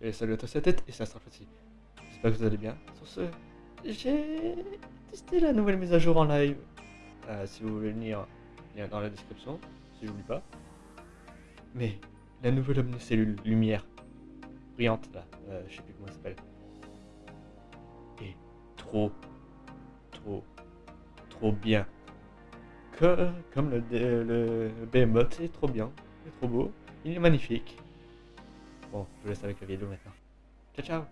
Et salut à tous à tête, et sera facile. J'espère que vous allez bien. Sur ce, j'ai testé la nouvelle mise à jour en live. Euh, si vous voulez venir, lien dans la description, si j'oublie pas. Mais la nouvelle omnicellule lumière brillante là, euh, je sais plus comment elle s'appelle, est trop, trop, trop bien. Comme le, le Behemoth, est trop bien, il est trop beau, il est magnifique. Bon, je vous laisse avec la vidéo maintenant. Ciao, ciao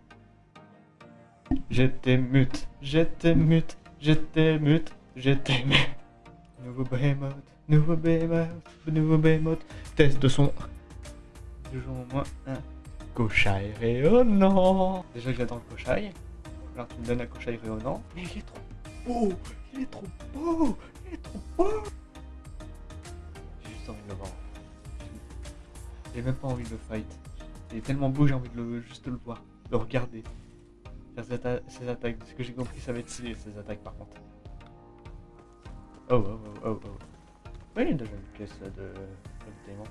J'étais mute, j'étais mute, j'étais mute, j'étais mute. Nouveau Behemoth, nouveau Behemoth, nouveau Behemoth. Test de son. Toujours au moins un cochail rayonnant. Déjà que j'adore le cochail. Alors tu me donnes un cochail rayonnant. Mais il est trop beau, il est trop beau, il est trop beau. J'ai juste envie de le voir. J'ai même pas envie de le fight. Il est tellement beau, j'ai envie de le, juste le voir, de le regarder. Faire ses, atta ses attaques. Ce que j'ai compris, ça va être stylé, ses attaques par contre. Oh, oh, oh, oh, oh. Ouais, il y a déjà une pièce de ravitaillement.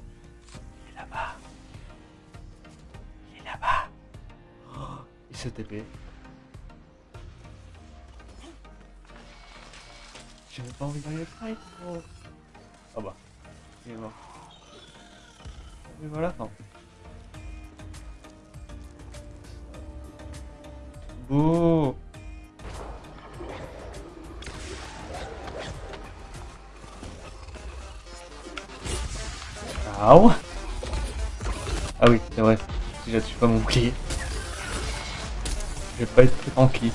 Il est là-bas. Il est là-bas. Oh, il se TP. Même pas envie d'aller le fight. Oh. oh bah, il est mort. Mais voilà, non. Ah oui, c'est vrai. Si j'assume pas mon bouclier, je vais pas être tranquille.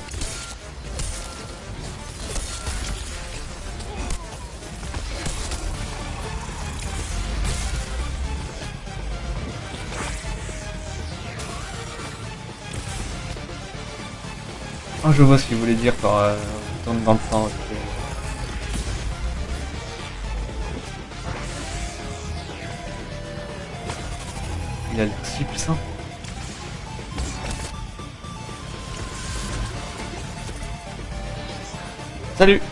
Oh, je vois ce qu'il voulait dire par euh, tourne dans le temps. Il a l'air si puissant. Salut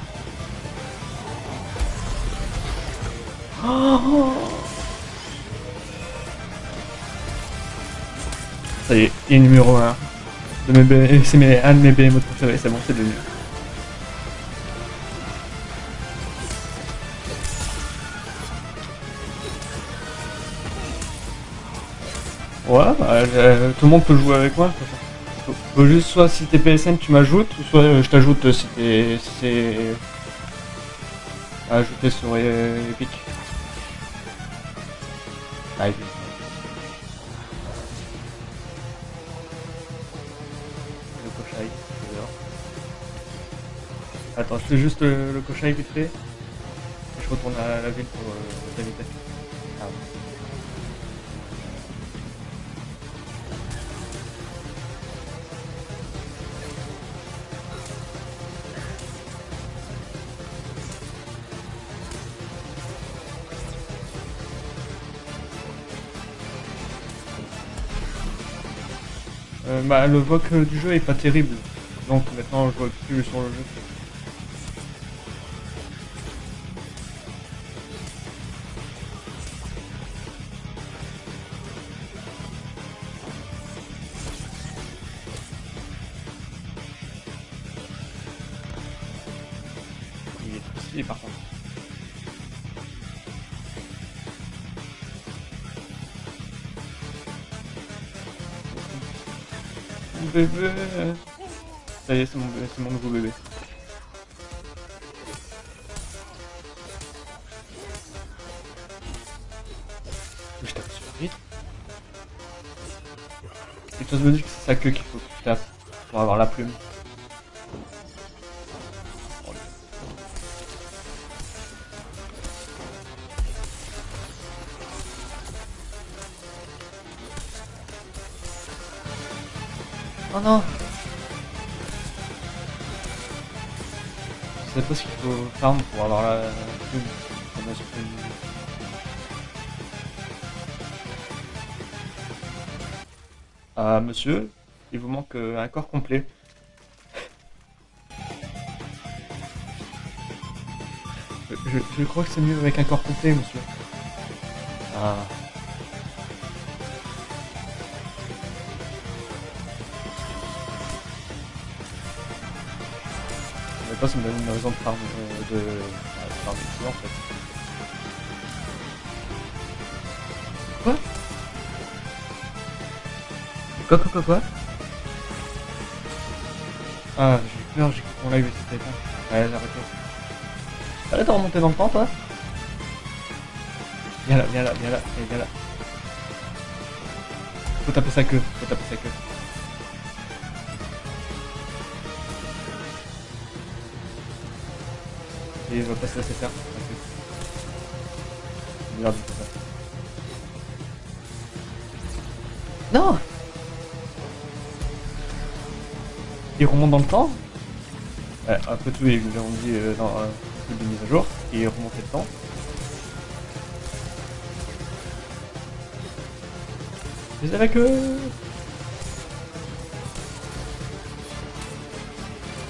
Ça y est, il est numéro 1 c'est un de mes BMO préférés, c'est bon, c'est devenu. Ouais, bah, tout le monde peut jouer avec moi. Faut juste soit si t'es PSN tu m'ajoutes, ou soit euh, je t'ajoute si t'es si c'est ajouté sur euh, Epic. Attends, fais juste le, le cochon vite fait. Je retourne à la ville pour euh, t'inviter. Ah. Euh, bah, le voc du jeu est pas terrible. Donc maintenant je vois plus sur le jeu. Est par contre. Bébé Ça y est, c'est mon, c'est mon nouveau bébé. Je tape sur vite. Quelque chose me dit que c'est sa queue qu'il faut que tu tapes pour avoir la plume. Oh non Je sais pas ce qu'il faut farm pour avoir la plume. Ah monsieur, il vous manque euh, un corps complet. Je, je crois que c'est mieux avec un corps complet monsieur. Ah. Pas, ça me donne une raison de farm, euh, de... Ah, de en fait. Quoi? Quoi, quoi, quoi, quoi? Ah, j'ai eu peur, j'ai cru que mon live était éteint. Ouais, arrête-toi. Arrête de remonter dans le temps, toi? Viens là, viens là, viens là, allez, viens là. Faut taper sa queue, faut taper sa queue. Et il va pas se laisser faire. Merde, ça. Non. Il remonte dans le temps. Ouais, après tout, ils nous ont dit euh, dans un truc de mise à jour, et remonter le temps. Mais avec eux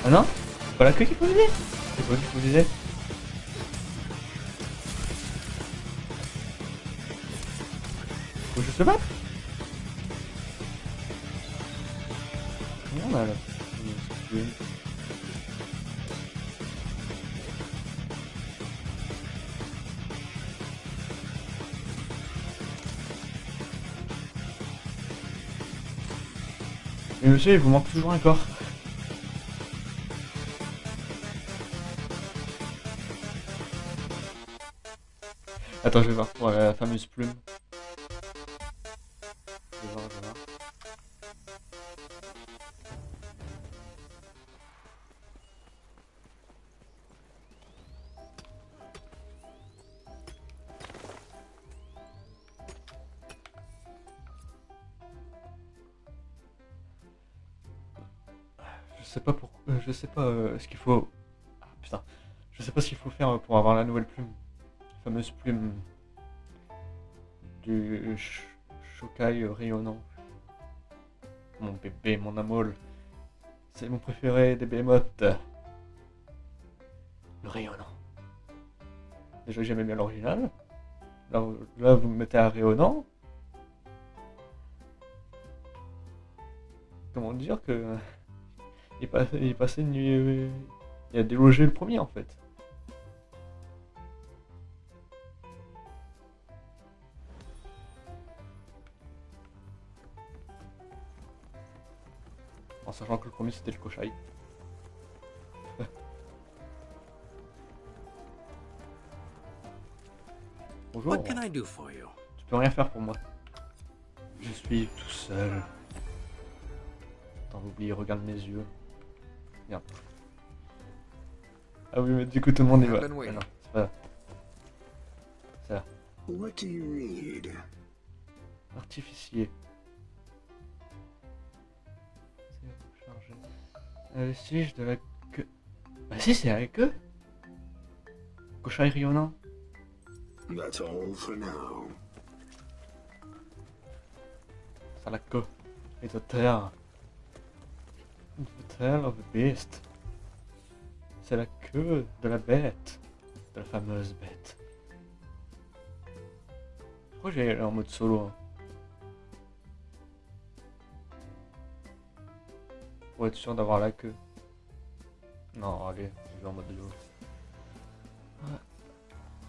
Ah non? C'est pas la queue qu'il faut viser C'est quoi qu'il faut viser Faut juste se battre. Mais monsieur, il vous manque toujours un corps. Attends, je vais voir pour la fameuse plume. Sais pas pour, euh, je sais pas euh, ce qu'il faut. Ah putain, je sais pas ce qu'il faut faire pour avoir la nouvelle plume, la fameuse plume du Shokai rayonnant. Mon bébé, mon amol, c'est mon préféré des Behemoths. Le rayonnant. Déjà j'aimais bien l'original. Là vous me mettez un rayonnant. Comment dire que il est, pas- il est passé une nuit. euh, Il a délogé le premier en fait. En sachant que le premier c'était le Koshai. Bonjour. What can I do for you? Tu peux rien faire pour moi. Je suis tout seul. Attends, oublie, regarde mes yeux. Merde. Ah oui, mais du coup tout le monde est I've va. been waiting. non, c'est pas. C'est What do you need? artificier. C'est rechargé. Euh, vestige de la queue. Bah si, c'est la queue. Koshai Ryonan. That's all for now. C'est la queue. Et de terre. The of beast. C'est la queue de la bête. De la fameuse bête. Que j'ai en mode solo. hein? Pour être sûr d'avoir la queue. Non, allez, je vais en mode duo. Ouais.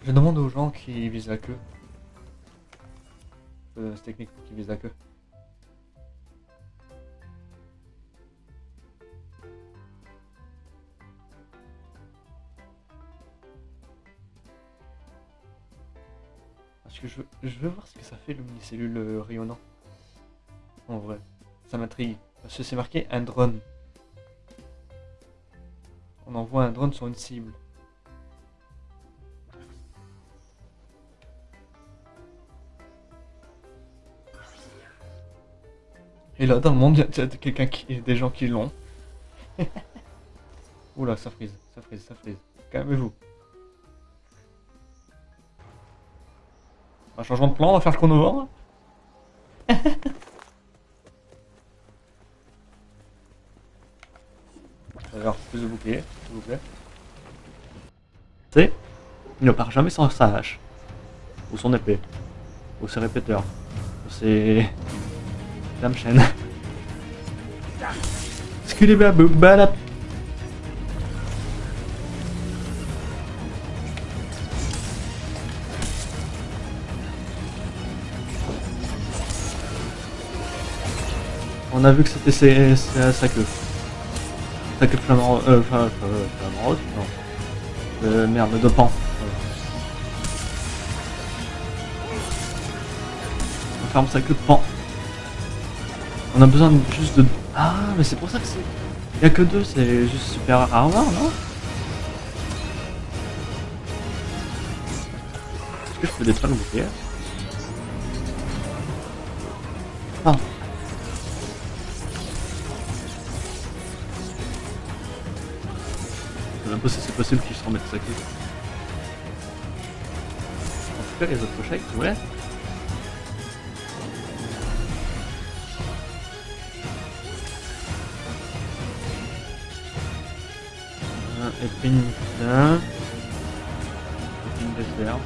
Je demande aux gens qui visent la queue. Euh, c'est technique qu'ils visent la queue. Que je veux, je veux voir ce que ça fait l'omnicellule euh, rayonnant. En vrai, ça m'intrigue. Parce que c'est marqué un drone. On envoie un drone sur une cible. Et là, dans le monde, il y a quelqu'un qui, des gens qui l'ont. Oula, ça frise, ça frise, ça frise. Calmez-vous. Un changement de plan, on va faire le chronovore. Alors, plus de bouclier, s'il vous plaît. C'est, il ne part jamais sans sa hache. Ou son épée. Ou ses répéteurs. Ou ses... Dame chaîne. Skidibaboubalap. On a vu que c'était sa, queue. Sa queue flamant... Euh, euh, flamant rose Non. Euh, merde, de pan. Voilà. On ferme sa queue de pan. On a besoin juste de... Ah, mais c'est pour ça que c'est... Il a que deux, c'est juste super armor, non? Est-ce que je peux détruire le bouclier? Non. Possible qu'il se remette sa queue. En tout cas, les autres chèques, ouais. Un épine là. Épine de fer.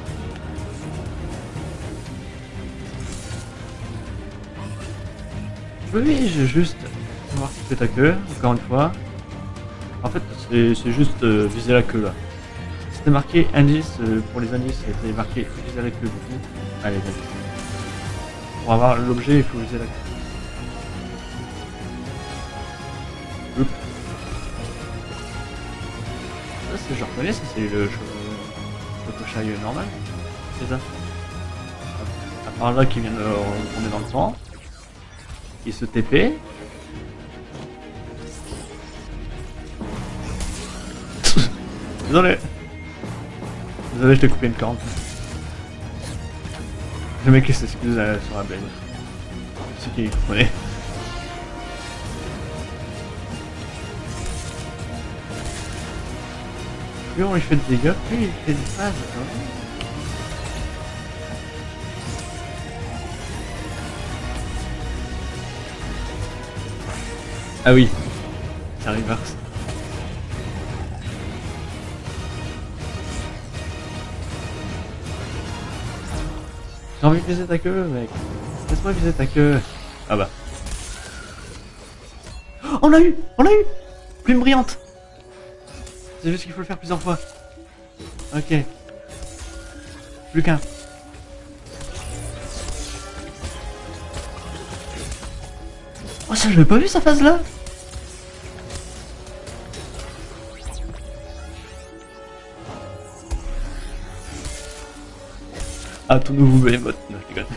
Oui, j'ai juste voir si c'est ta queue, encore une fois. En fait, c'est juste euh, viser la queue là. C'était marqué indice euh, pour les indices, c'était marqué viser la queue du coup. Allez, vas-y. Pour avoir l'objet, il faut viser la queue. Ça, c'est, je reconnais, ça c'est le, le normal. C'est ça. À part là qui vient de retourner dans le temps. Il se TP. Désolé. Désolé, je t'ai coupé une corne. Le mec il s'excuse euh, sur la blague. C'est qui comprenait. Plus on lui fait de dégâts, plus il fait des phases. hein? Ah oui, ça reverse. J'ai envie de viser ta queue, mec. Laisse-moi viser ta queue. Ah bah. Oh, on l'a eu On l'a eu Plume brillante C'est juste qu'il faut le faire plusieurs fois. Ok. Plus qu'un. Oh ça, je l'avais pas vu sa phase là Ah, ton nouveau Behemoth. Non, je déconne.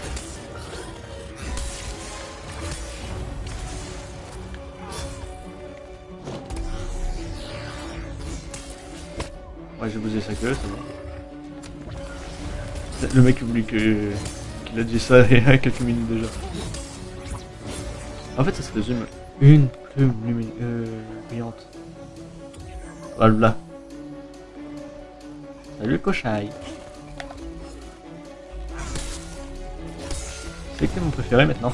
Ouais, j'ai bousé sa queue, c'est bon. Le mec oublie que qu'il a dit ça il y a quelques minutes déjà. En fait, ça se résume une plume lumine- euh, brillante. Voilà. Salut cochaille. C'est qui est mon préféré maintenant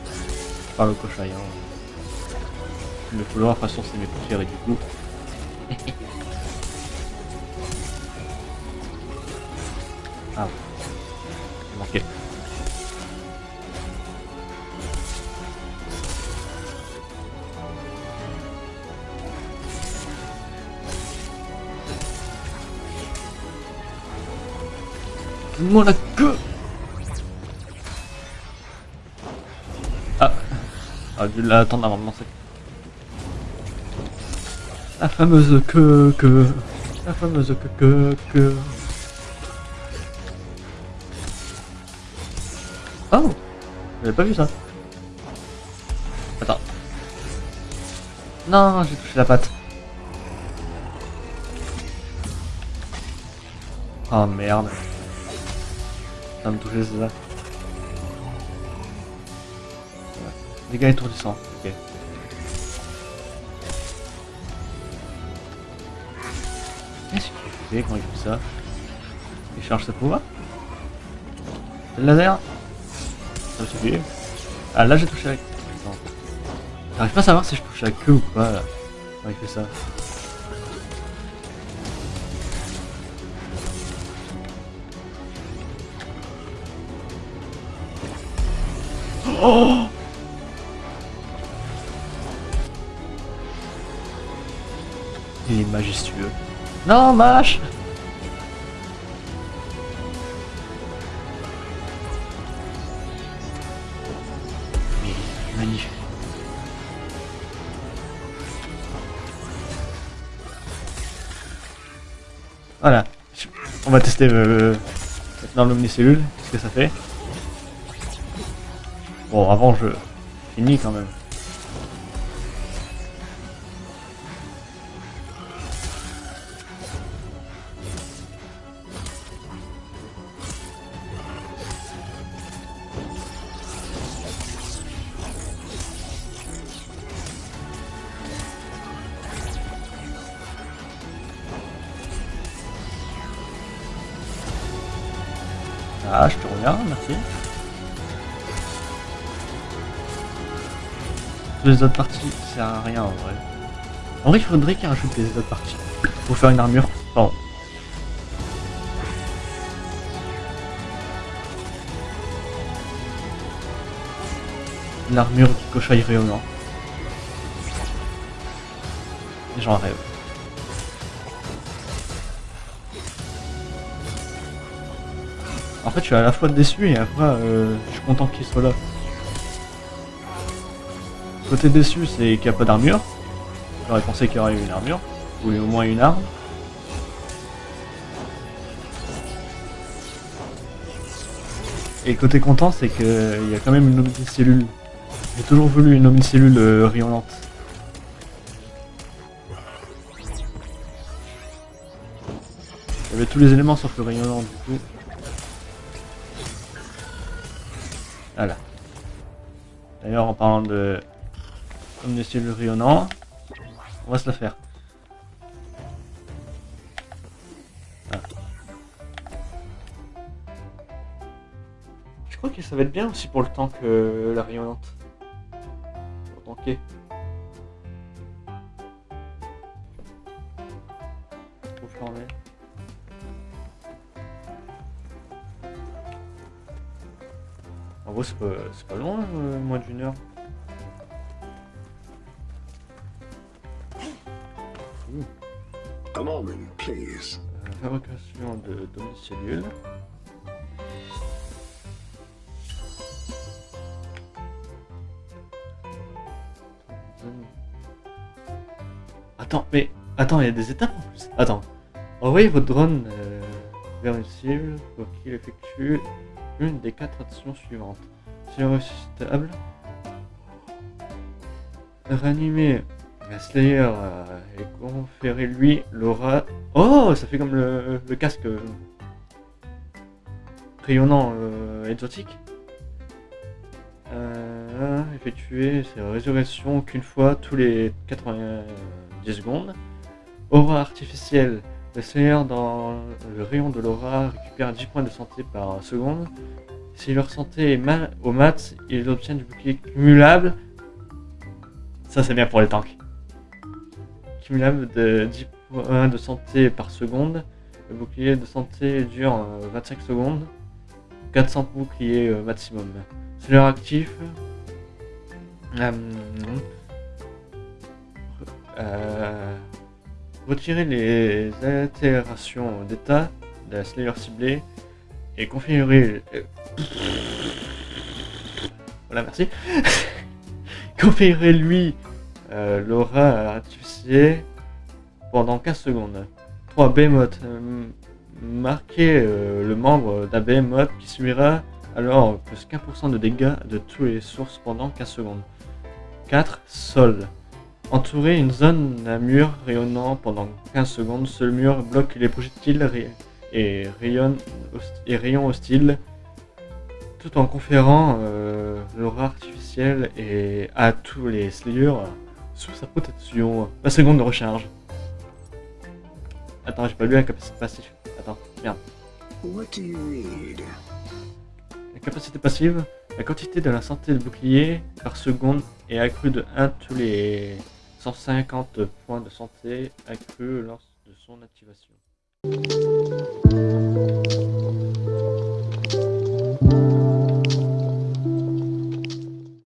Par le cochaille. Hein. Le couloir, de toute façon, c'est mes préférés du coup. ah, il manquait. Donne-moi la queue Ah, dû l'attendre avant de lancer. La fameuse queue, queue. La fameuse queue, queue, queue. Oh J'avais pas vu ça? Attends. Non, j'ai touché la patte. Oh merde. Ça me toucher, c'est ça? Dégâts étourdissants, ok. Qu'est-ce qu'il fait quand il fait ça Il charge ses pouvoirs C'est le laser Ça suffit. Ah là j'ai touché avec. J'arrive pas à savoir si je touche la queue ou pas là. Quand il fait ça. Oh majestueux. Non, mâche Magnifique. Voilà. On va tester euh, cette norme qu'est-ce que ça fait? Bon, avant je finis quand même. Ah, je te reviens, merci. Les autres parties, sert à rien en vrai. En vrai, il faudrait qu'il rajoute les autres parties. Pour faire une armure. Pardon. L'armure du cochaille rayonnant. J'en rêve. En fait, je suis à la fois déçu et après, euh, je suis content qu'il soit là. Côté déçu, c'est qu'il n'y a pas d'armure. J'aurais pensé qu'il y aurait eu une armure, ou au moins une arme. Et côté content, c'est qu'il y a quand même une omnicellule. J'ai toujours voulu une omnicellule euh. Il y avait tous les éléments sauf le rayonnant du coup. Voilà. D'ailleurs, en parlant de omnicellule rayonnant, on va se la faire. Je crois que ça va être bien aussi pour le temps que la rayonnante. Pour tanker. Gros, c'est pas, loin, euh, moins d'une heure. Moment, please. Euh, fabrication de domicile. Attends, mais attends, il y a des étapes en plus. Attends. Envoyez votre drone euh, vers une cible pour qu'il effectue une des quatre actions suivantes. Si le reçu stable, ranimer la Slayer euh, et conférer lui l'aura. Oh, ça fait comme le, casque euh, rayonnant euh, exotique. Effectuer ses résurrections qu'une fois tous les 90 secondes. Aura artificielle. Le Slayer dans le rayon de l'aura récupère 10 points de santé par seconde. Si leur santé est mal au mat, ils obtiennent du bouclier cumulable. Ça c'est bien pour les tanks. Cumulable de 10 points de santé par seconde. Le bouclier de santé dure euh, 25 secondes. 400 boucliers euh, maximum. Leur actif. Euh, euh, retirer les altérations d'état de la Slayer ciblée et configurer. Voilà, merci. configurer lui euh, l'aura artificielle pendant 15 secondes. 3 Behemoth. euh, marquer euh, le membre d'un Behemoth qui subira alors plus 15% de dégâts de tous les sources pendant 15 secondes. 4. Sol. Entourer une zone d'un mur rayonnant pendant 15 secondes. Ce mur bloque les projectiles et rayons hostiles tout en conférant euh, l'aura artificielle et à tous les slayers sous sa protection. La seconde de recharge. Attends, j'ai pas lu la capacité passive. Attends, merde. What do you read? La capacité passive, la quantité de la santé de bouclier par seconde est accrue de 1 tous les 150 points de santé accrue lors de son activation.